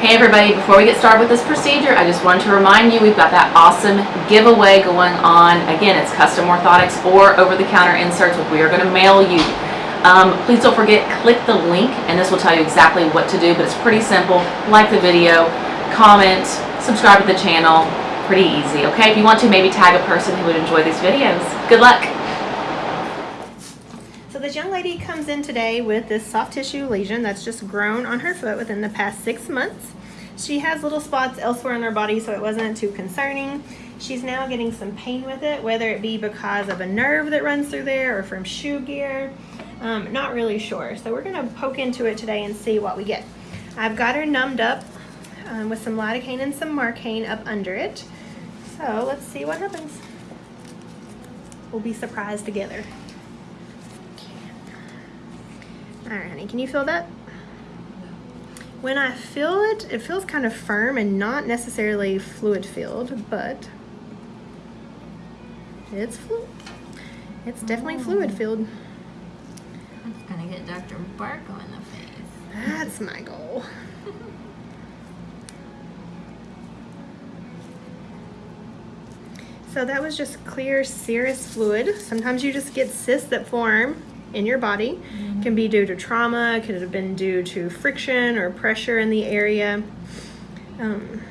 Hey everybody, before we get started with this procedure, I just wanted to remind you we've got that awesome giveaway going on. Again, it's custom orthotics or over-the-counter inserts, we are going to mail you. Um, please don't forget, click the link and this will tell you exactly what to do, but it's pretty simple. Like the video, comment, subscribe to the channel, pretty easy, okay? If you want to, maybe tag a person who would enjoy these videos. Good luck! This young lady comes in today with this soft tissue lesion that's just grown on her foot within the past six months. She has little spots elsewhere on her body, so it wasn't too concerning. She's now getting some pain with it, whether it be because of a nerve that runs through there or from shoe gear. Um, not really sure. So we're gonna poke into it today and see what we get. I've got her numbed up um, with some lidocaine and some marcaine up under it. So let's see what happens. We'll be surprised together. All right, honey, can you feel that? When I feel it, it feels kind of firm and not necessarily fluid filled, but it's fluid. It's definitely oh. fluid filled. That's gonna get Dr. Barco in the face. That's my goal. So that was just clear serous fluid. Sometimes you just get cysts that form in your body. Can be due to trauma, could have been due to friction or pressure in the area. Um,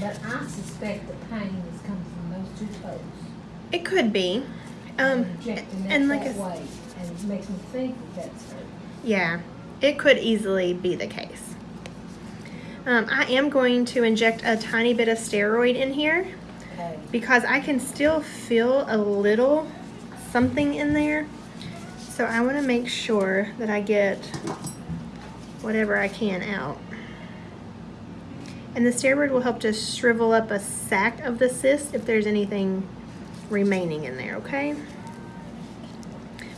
But I suspect the pain is coming from those two toes. it could be. Um, and like that I s- way, and it makes me think that that's her. Yeah, it could easily be the case. Um, I am going to inject a tiny bit of steroid in here Okay. because I can still feel a little something in there. So I want to make sure that I get whatever I can out. And the steroid will help to shrivel up a sac of the cyst if there's anything remaining in there, okay?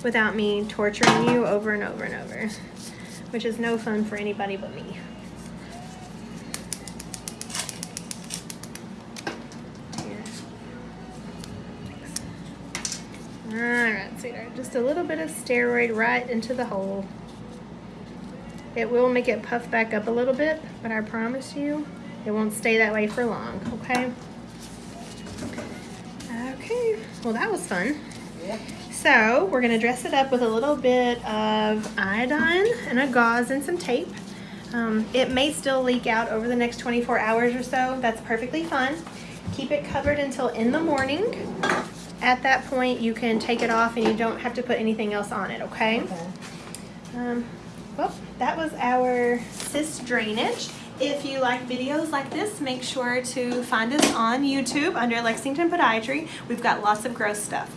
Without me torturing you over and over and over, which is no fun for anybody but me. All right, sweetheart, just a little bit of steroid right into the hole. It will make it puff back up a little bit, but I promise you, it won't stay that way for long, okay? Okay, well that was fun. Yeah. So we're gonna dress it up with a little bit of iodine and a gauze and some tape. Um, it may still leak out over the next 24 hours or so. That's perfectly fine. Keep it covered until in the morning. At that point, you can take it off and you don't have to put anything else on it, okay? Okay. Um, well, that was our cyst drainage. If you like videos like this, make sure to find us on YouTube under Lexington Podiatry. We've got lots of gross stuff.